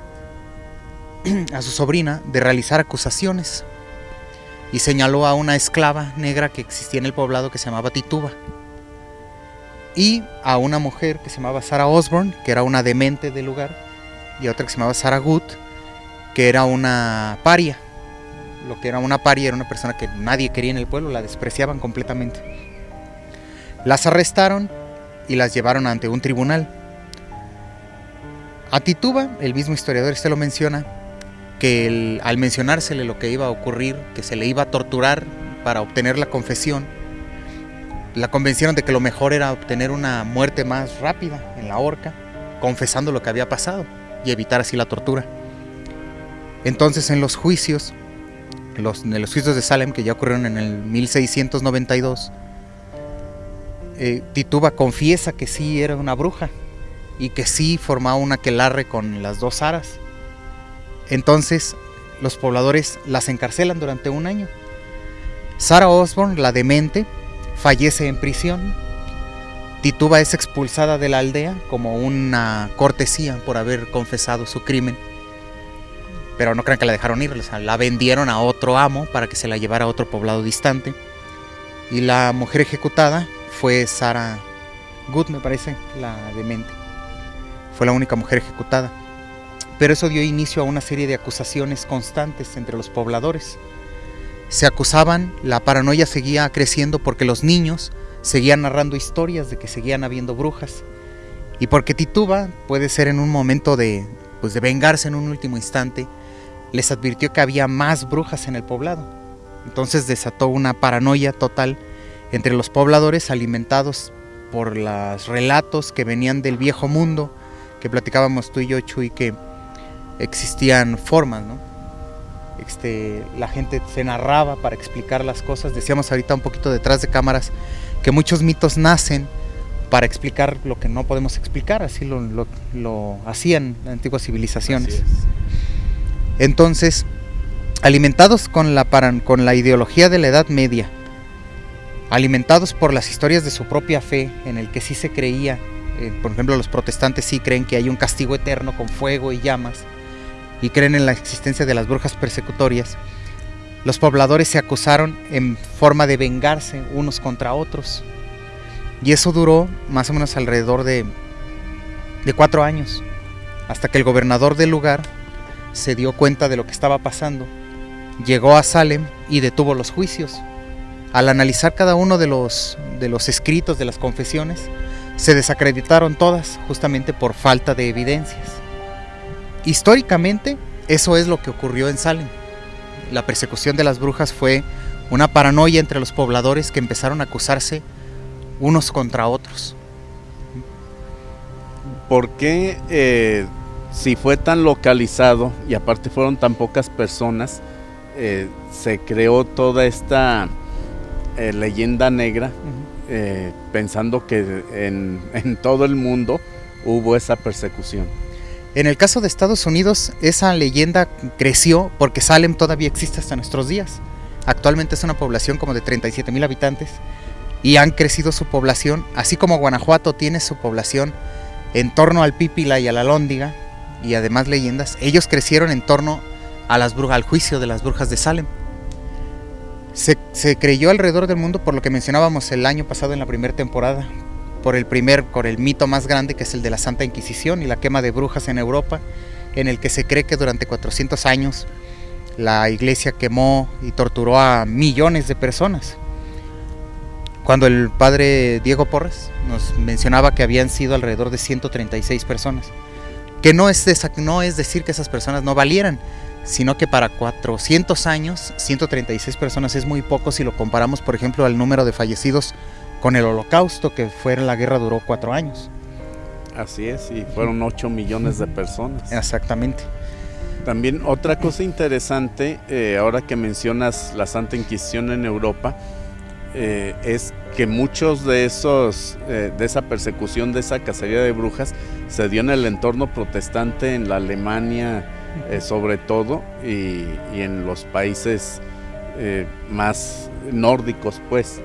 a su sobrina de realizar acusaciones y señaló a una esclava negra que existía en el poblado que se llamaba Tituba y a una mujer que se llamaba Sarah Osborne, que era una demente del lugar, y otra que se llamaba Sarah Good, que era una paria. Lo que era una paria era una persona que nadie quería en el pueblo, la despreciaban completamente. Las arrestaron y las llevaron ante un tribunal. A Tituba, el mismo historiador este lo menciona, que al mencionársele lo que iba a ocurrir, que se le iba a torturar para obtener la confesión, la convencieron de que lo mejor era obtener una muerte más rápida en la horca, confesando lo que había pasado y evitar así la tortura. Entonces en los juicios, en los juicios de Salem que ya ocurrieron en el 1692, eh, Tituba confiesa que sí era una bruja y que sí formaba una aquelarre con las dos aras. Entonces los pobladores las encarcelan durante un año. Sarah Osborne, la demente, fallece en prisión. Tituba es expulsada de la aldea como una cortesía por haber confesado su crimen. Pero no crean que la dejaron ir, la vendieron a otro amo para que se la llevara a otro poblado distante. Y la mujer ejecutada fue Sarah Good, me parece, la demente. Fue la única mujer ejecutada. Pero eso dio inicio a una serie de acusaciones constantes entre los pobladores. Se acusaban, la paranoia seguía creciendo porque los niños seguían narrando historias de que seguían habiendo brujas. Y porque Tituba puede ser en un momento de, pues de vengarse en un último instante, les advirtió que había más brujas en el poblado. Entonces desató una paranoia total entre los pobladores alimentados por los relatos que venían del viejo mundo, que platicábamos tú y yo, Chuy, que existían formas, ¿no? Este, la gente se narraba para explicar las cosas. Decíamos ahorita un poquito detrás de cámaras que muchos mitos nacen para explicar lo que no podemos explicar, así lo, hacían las antiguas civilizaciones. Entonces, alimentados con la, con la ideología de la Edad Media, alimentados por las historias de su propia fe, en el que sí se creía, eh, por ejemplo los protestantes sí creen que hay un castigo eterno con fuego y llamas, y creen en la existencia de las brujas persecutorias, los pobladores se acusaron en forma de vengarse unos contra otros. Y eso duró más o menos alrededor de, de cuatro años, hasta que el gobernador del lugar se dio cuenta de lo que estaba pasando, llegó a Salem y detuvo los juicios. Al analizar cada uno de los, de los escritos de las confesiones, se desacreditaron todas justamente por falta de evidencias. Históricamente, eso es lo que ocurrió en Salem. La persecución de las brujas fue una paranoia entre los pobladores que empezaron a acusarse unos contra otros. ¿Por qué, eh, si fue tan localizado y aparte fueron tan pocas personas, eh, se creó toda esta eh, leyenda negra, pensando que en todo el mundo hubo esa persecución? En el caso de Estados Unidos, esa leyenda creció porque Salem todavía existe hasta nuestros días. Actualmente es una población como de 37 mil habitantes y han crecido su población, así como Guanajuato tiene su población en torno al Pípila y a la Lóndiga y además leyendas. Ellos crecieron en torno a las brujas, al juicio de las brujas de Salem. Se, se creyó alrededor del mundo por lo que mencionábamos el año pasado en la primera temporada, por el primer, por el mito más grande que es el de la Santa Inquisición y la quema de brujas en Europa, en el que se cree que durante 400 años la iglesia quemó y torturó a millones de personas. cuando el padre Diego Porres nos mencionaba que habían sido alrededor de 136 personas. Que no es, no es decir que esas personas no valieran, sino que para 400 años, 136 personas es muy poco si lo comparamos, por ejemplo, al número de fallecidos con el holocausto, que fue la guerra duró cuatro años. Así es, y fueron 8 millones de personas. Exactamente. También otra cosa interesante, eh, ahora que mencionas la Santa Inquisición en Europa, eh, es que muchos de esos, eh, de esa persecución, de esa cacería de brujas, se dio en el entorno protestante, en la Alemania sobre todo, y, y, en los países más nórdicos, pues.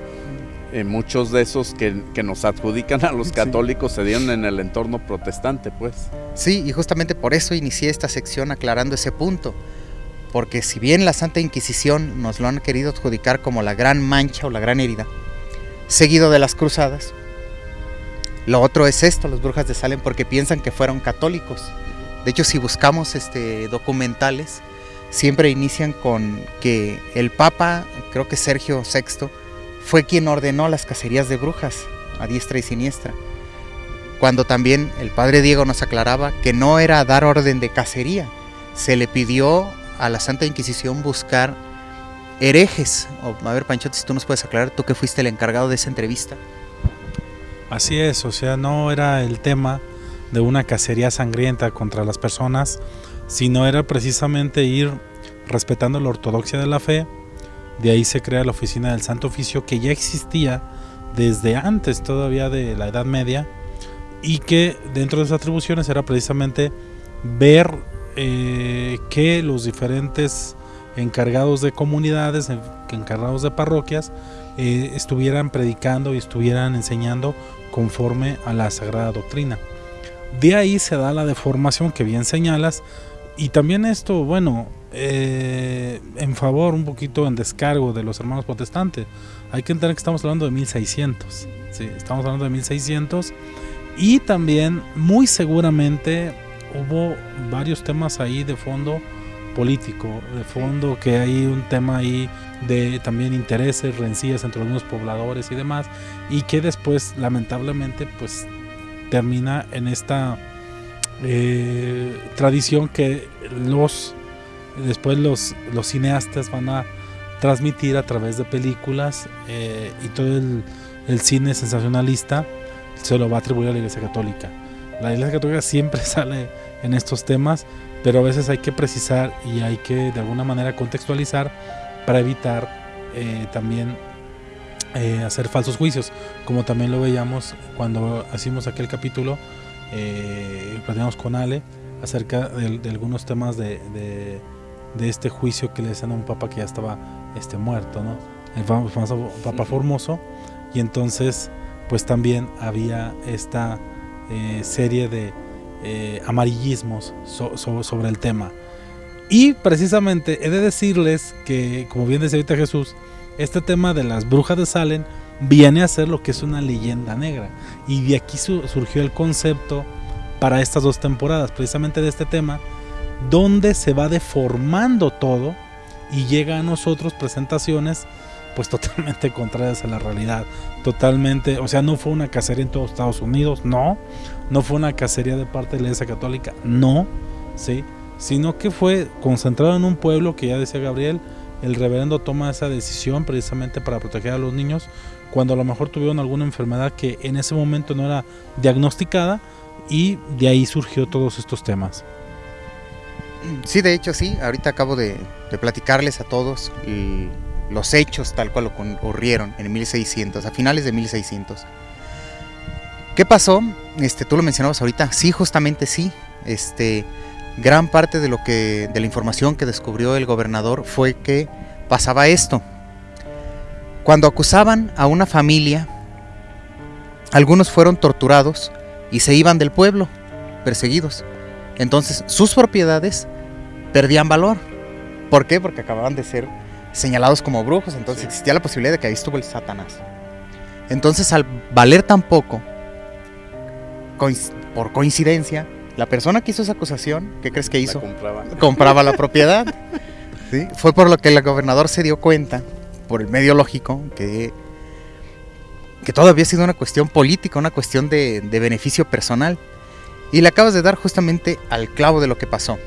Eh, muchos de esos que, nos adjudican a los católicos se dieron en el entorno protestante, pues. Sí, y justamente por eso inicié esta sección aclarando ese punto. Porque si bien la Santa Inquisición nos lo han querido adjudicar como la gran mancha o la gran herida, seguido de las cruzadas, lo otro es esto, los brujas de Salem, porque piensan que fueron católicos. De hecho, si buscamos este, documentales, siempre inician con que el Papa, creo que Sergio VI, fue quien ordenó las cacerías de brujas a diestra y siniestra. Cuando también el padre Diego nos aclaraba que no era dar orden de cacería, se le pidió a la Santa Inquisición buscar herejes. a ver, Panchote, si tú nos puedes aclarar, tú que fuiste el encargado de esa entrevista. Así es, o sea, no era el tema de una cacería sangrienta contra las personas, sino era precisamente ir respetando la ortodoxia de la fe de ahí se crea la oficina del Santo Oficio que ya existía desde antes todavía de la Edad Media y que dentro de sus atribuciones era precisamente ver eh, que los diferentes encargados de comunidades, encargados de parroquias, eh, estuvieran predicando y estuvieran enseñando conforme a la Sagrada Doctrina. De ahí se da la deformación que bien señalas y también esto, bueno, eh, en favor, un poquito en descargo de los hermanos protestantes. Hay que entender que estamos hablando de 1600. Sí, estamos hablando de 1600. Y también, muy seguramente, hubo varios temas ahí de fondo político, de fondo que hay un tema ahí de también intereses, rencillas entre algunos pobladores y demás, y que después, lamentablemente, pues termina en esta eh, tradición que los después los, los cineastas van a transmitir a través de películas eh, y todo el, cine sensacionalista se lo va a atribuir a la Iglesia Católica. La Iglesia Católica siempre sale en estos temas, pero a veces hay que precisar y hay que de alguna manera contextualizar para evitar eh, también hacer falsos juicios, como también lo veíamos cuando hicimos aquel capítulo, eh, platicamos con Ale acerca de, algunos temas de de este juicio que le hacían a un papa que ya estaba este, muerto, ¿no? El famoso Papa Formoso. Y entonces, pues también había esta eh, serie de eh, amarillismos sobre el tema. Y precisamente he de decirles que, como bien decía ahorita Jesús, este tema de las brujas de Salem viene a ser lo que es una leyenda negra. Y de aquí surgió el concepto para estas dos temporadas, precisamente de este tema, donde se va deformando todo y llega a nosotros presentaciones pues totalmente contrarias a la realidad, totalmente, o sea, no fue una cacería en todos Estados Unidos, no, no fue una cacería de parte de la Iglesia Católica, no, sí, sino que fue concentrado en un pueblo que ya decía Gabriel, el reverendo toma esa decisión precisamente para proteger a los niños cuando a lo mejor tuvieron alguna enfermedad que en ese momento no era diagnosticada y de ahí surgió todos estos temas. Sí, de hecho sí, ahorita acabo de, platicarles a todos los hechos tal cual ocurrieron en 1600, a finales de 1600. ¿Qué pasó? Este, tú lo mencionabas ahorita, sí, justamente sí. Este, gran parte de lo que de la información que descubrió el gobernador fue que pasaba esto. Cuando acusaban a una familia, algunos fueron torturados y se iban del pueblo, perseguidos. Entonces sus propiedades perdían valor. ¿Por qué? Porque acababan de ser señalados como brujos, entonces existía la posibilidad de que ahí estuvo el Satanás. Entonces al valer tan poco, por coincidencia, la persona que hizo esa acusación, ¿qué crees que hizo? Compraba. la propiedad. Fue por lo que el gobernador se dio cuenta, por el medio lógico, que que todo había sido una cuestión política, una cuestión de, beneficio personal. Y le acabas de dar justamente al clavo de lo que pasó.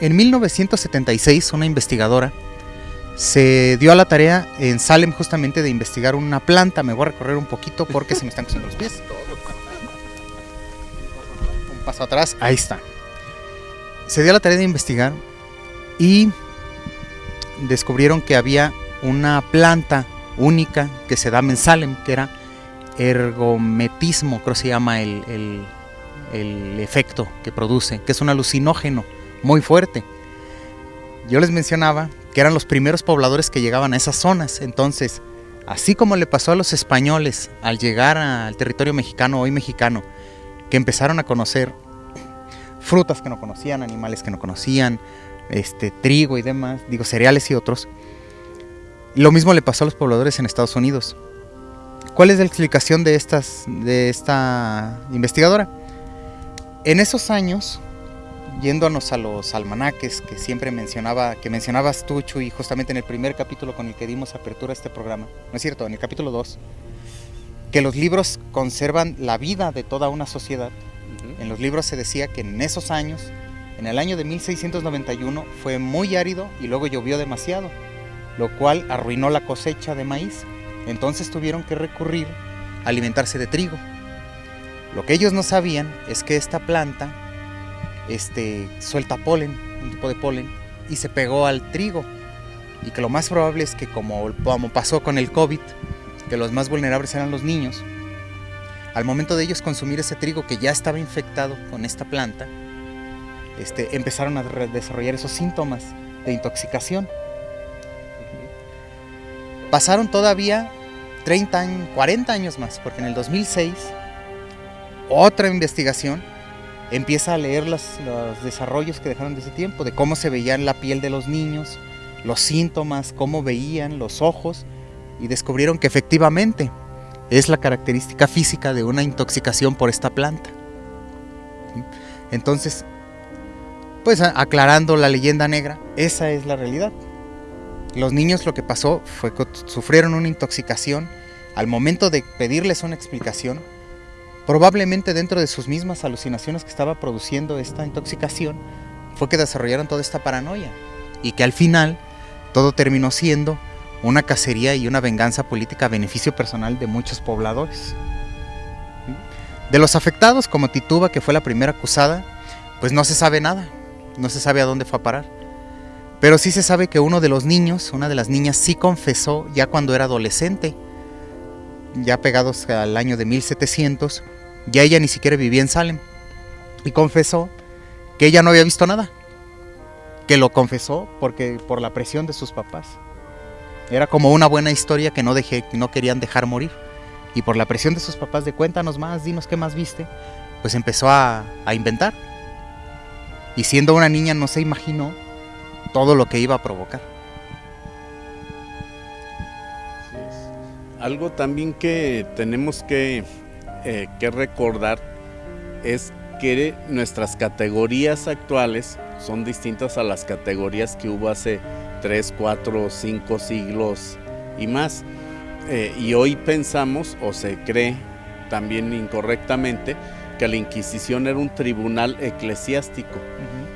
En 1976, una investigadora se dio a la tarea en Salem justamente de investigar una planta. Me voy a recorrer un poquito porque se me están cruzando los pies. Un paso atrás, ahí está. Se dio a la tarea de investigar y descubrieron que había una planta única que se da en Salem, que era ergometismo, creo que se llama el, el, el efecto que produce, que es un alucinógeno muy fuerte. Yo les mencionaba que eran los primeros pobladores que llegaban a esas zonas, entonces, así como le pasó a los españoles al llegar al territorio mexicano, hoy mexicano, que empezaron a conocer frutas que no conocían, animales que no conocían, este trigo y demás, digo cereales y otros. Lo mismo le pasó a los pobladores en Estados Unidos. ¿Cuál es la explicación de estas de esta investigadora? En esos años yéndonos a los almanaques que siempre mencionaba, que mencionabas tú, Chuy, justamente en el primer capítulo con el que dimos apertura a este programa, ¿no es cierto? En el capítulo 2, que los libros conservan la vida de toda una sociedad. En los libros se decía que en esos años, en el año de 1691, fue muy árido y luego llovió demasiado, lo cual arruinó la cosecha de maíz. Entonces tuvieron que recurrir a alimentarse de trigo. Lo que ellos no sabían es que esta planta este, suelta polen, un tipo de polen, y se pegó al trigo. Y que lo más probable es que como, como pasó con el COVID, que los más vulnerables eran los niños, al momento de ellos consumir ese trigo que ya estaba infectado con esta planta, este, empezaron a desarrollar esos síntomas de intoxicación. Pasaron todavía 30 años, 40 años más, porque en el 2006 otra investigación empieza a leer los, los, desarrollos que dejaron de ese tiempo, de cómo se veían la piel de los niños, los síntomas, cómo veían los ojos, y descubrieron que efectivamente es la característica física de una intoxicación por esta planta. Entonces, pues aclarando la leyenda negra, esa es la realidad. Los niños lo que pasó fue que sufrieron una intoxicación. Al momento de pedirles una explicación, probablemente dentro de sus mismas alucinaciones que estaba produciendo esta intoxicación, fue que desarrollaron toda esta paranoia y que al final todo terminó siendo una cacería y una venganza política a beneficio personal de muchos pobladores. De los afectados, como Tituba, que fue la primera acusada, pues no se sabe nada, no se sabe a dónde fue a parar. Pero sí se sabe que uno de los niños, una de las niñas, sí confesó ya cuando era adolescente, ya pegados al año de 1700, ya ella ni siquiera vivía en Salem. Y confesó que ella no había visto nada. Que lo confesó porque por la presión de sus papás. Era como una buena historia que no, dejé, no querían dejar morir. Y por la presión de sus papás de cuéntanos más, dinos qué más viste, pues empezó a, a inventar. Y siendo una niña no se imaginó todo lo que iba a provocar. Algo también que tenemos que eh, que recordar es que nuestras categorías actuales son distintas a las categorías que hubo hace 3, 4, 5 siglos y más. Eh, y hoy pensamos, o se cree también incorrectamente, que la Inquisición era un tribunal eclesiástico. Uh -huh.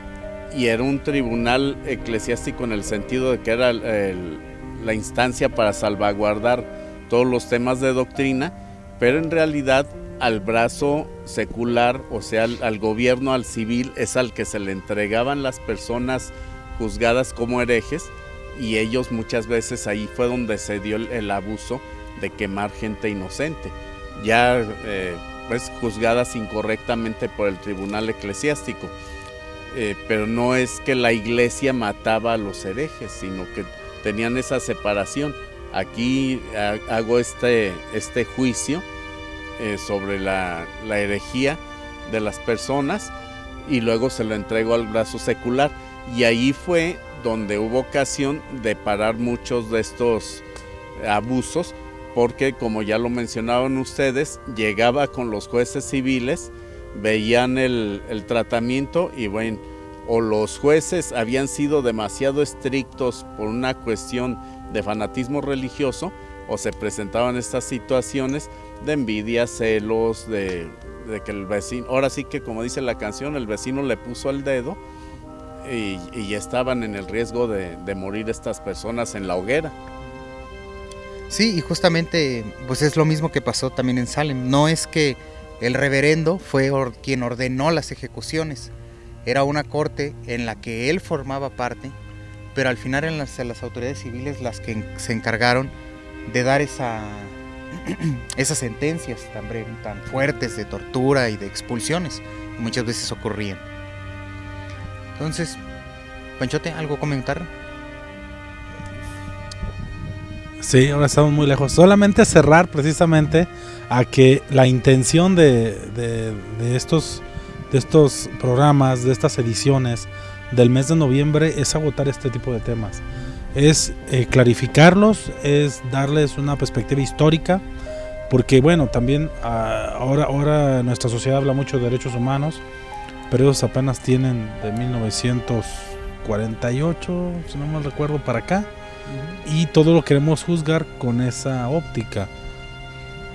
Y era un tribunal eclesiástico en el sentido de que era la instancia para salvaguardar todos los temas de doctrina pero en realidad al brazo secular, o sea, al, gobierno, al civil, es al que se le entregaban las personas juzgadas como herejes y ellos muchas veces ahí fue donde se dio el, el abuso de quemar gente inocente, ya eh, pues juzgadas incorrectamente por el tribunal eclesiástico. Eh, pero no es que la iglesia mataba a los herejes, sino que tenían esa separación aquí hago este, este juicio eh, sobre la, la, herejía de las personas y luego se lo entrego al brazo secular. Y ahí fue donde hubo ocasión de parar muchos de estos abusos, porque como ya lo mencionaban ustedes, llegaba con los jueces civiles, veían el, el tratamiento y bueno, o los jueces habían sido demasiado estrictos por una cuestión de fanatismo religioso o se presentaban estas situaciones de envidia, celos, de, que el vecino, ahora sí que como dice la canción, el vecino le puso el dedo y, y estaban en el riesgo de, de morir estas personas en la hoguera. Sí, y justamente pues es lo mismo que pasó también en Salem. No es que el reverendo fue quien ordenó las ejecuciones. Era una corte en la que él formaba parte, pero al final eran las, autoridades civiles las que se encargaron de dar esa, esas sentencias tan, tan fuertes de tortura y de expulsiones que muchas veces ocurrían. Entonces, Panchote, ¿algo comentar? Sí, ahora estamos muy lejos. Solamente cerrar precisamente a que la intención de, estos, de estos programas, de estas ediciones del mes de noviembre es agotar este tipo de temas. Es eh, clarificarlos, es darles una perspectiva histórica, porque bueno, también ah, ahora, ahora nuestra sociedad habla mucho de derechos humanos, pero ellos apenas tienen de 1948, si no me recuerdo, para acá y todo lo queremos juzgar con esa óptica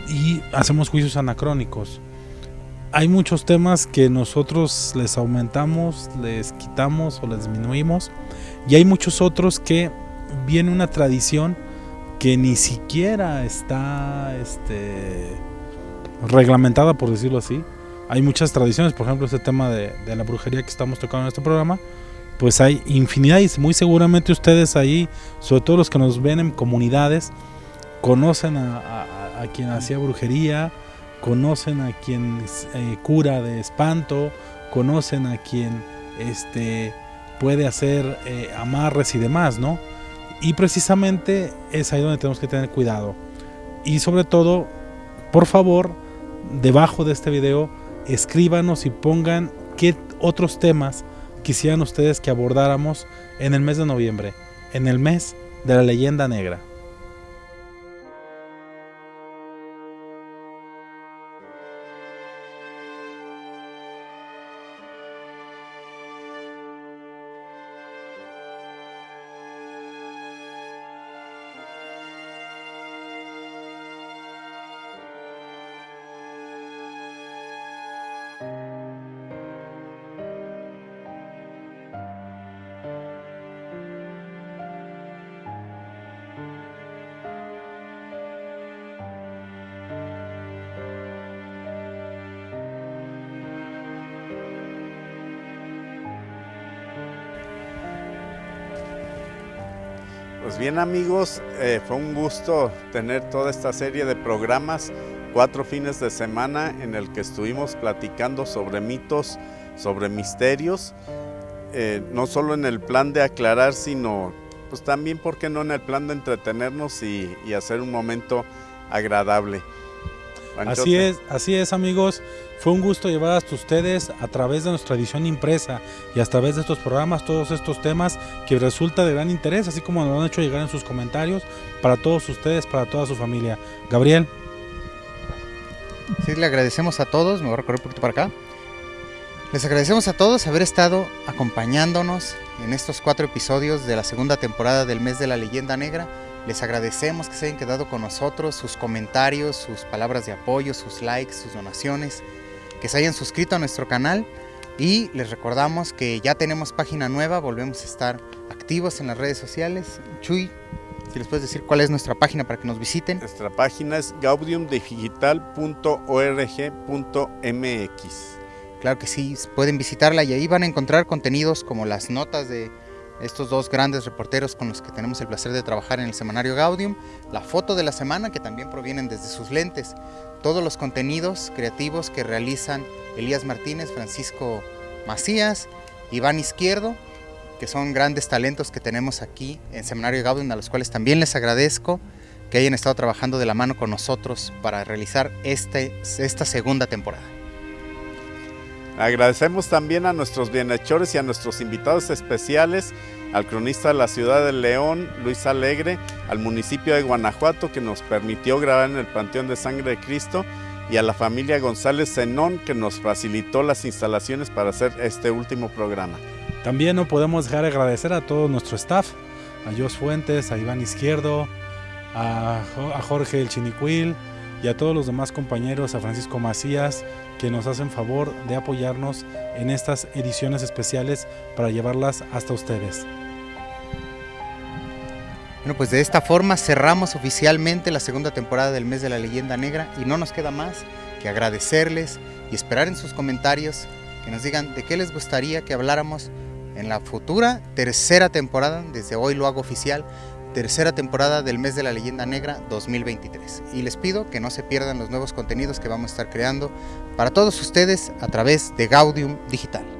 y hacemos juicios anacrónicos. Hay muchos temas que nosotros les aumentamos, les quitamos o les disminuimos y hay muchos otros que viene una tradición que ni siquiera está este, reglamentada, por decirlo así. Hay muchas tradiciones, por ejemplo, este tema de, de la brujería que estamos tocando en este programa, pues hay infinidad y muy seguramente ustedes ahí, sobre todo los que nos ven en comunidades, conocen a, quien hacía brujería, conocen a quien eh, cura de espanto, conocen a quien este, puede hacer eh, amarres y demás, ¿no? Y precisamente es ahí donde tenemos que tener cuidado. Y sobre todo, por favor, debajo de este video, escríbanos y pongan qué otros temas quisieran ustedes que abordáramos en el mes de noviembre, en el mes de la leyenda negra. Pues bien amigos, eh, fue un gusto tener toda esta serie de programas, cuatro fines de semana en el que estuvimos platicando sobre mitos, sobre misterios, eh, no solo en el plan de aclarar, sino pues también, ¿por qué no?, en el plan de entretenernos y, y hacer un momento agradable. Así es, así es amigos. Fue un gusto llevar hasta ustedes a través de nuestra edición impresa y a través de estos programas todos estos temas que resulta de gran interés, así como nos han hecho llegar en sus comentarios para todos ustedes, para toda su familia. Gabriel. Sí, le agradecemos a todos, me voy a recorrer un poquito para acá. Les agradecemos a todos haber estado acompañándonos en estos cuatro episodios de la segunda temporada del mes de la leyenda negra. Les agradecemos que se hayan quedado con nosotros, sus comentarios, sus palabras de apoyo, sus likes, sus donaciones, que se hayan suscrito a nuestro canal y les recordamos que ya tenemos página nueva, volvemos a estar activos en las redes sociales. Chuy, si les puedes decir cuál es nuestra página para que nos visiten. Nuestra página es gaudiumdigital.org.mx. Claro que sí, pueden visitarla y ahí van a encontrar contenidos como las notas de estos dos grandes reporteros con los que tenemos el placer de trabajar en el semanario Gaudium, la foto de la semana que también provienen desde sus lentes, todos los contenidos creativos que realizan Elías Martínez, Francisco Macías, Iván Izquierdo, que son grandes talentos que tenemos aquí en Seminario Gaudium, a los cuales también les agradezco que hayan estado trabajando de la mano con nosotros para realizar este, esta segunda temporada. Agradecemos también a nuestros bienhechores y a nuestros invitados especiales, al cronista de la ciudad de León, Luis Alegre, al municipio de Guanajuato que nos permitió grabar en el Panteón de Sangre de Cristo y a la familia González Zenón que nos facilitó las instalaciones para hacer este último programa. También no podemos dejar de agradecer a todo nuestro staff, a Jos Fuentes, a Iván Izquierdo, a, Jorge el Chinicuil y a todos los demás compañeros, a Francisco Macías, que nos hacen favor de apoyarnos en estas ediciones especiales para llevarlas hasta ustedes. Bueno, pues de esta forma cerramos oficialmente la segunda temporada del Mes de la Leyenda Negra y no nos queda más que agradecerles y esperar en sus comentarios que nos digan de qué les gustaría que habláramos en la futura tercera temporada, desde hoy lo hago oficial, tercera temporada del Mes de la Leyenda Negra 2023. Y les pido que no se pierdan los nuevos contenidos que vamos a estar creando para todos ustedes a través de Gaudium Digital.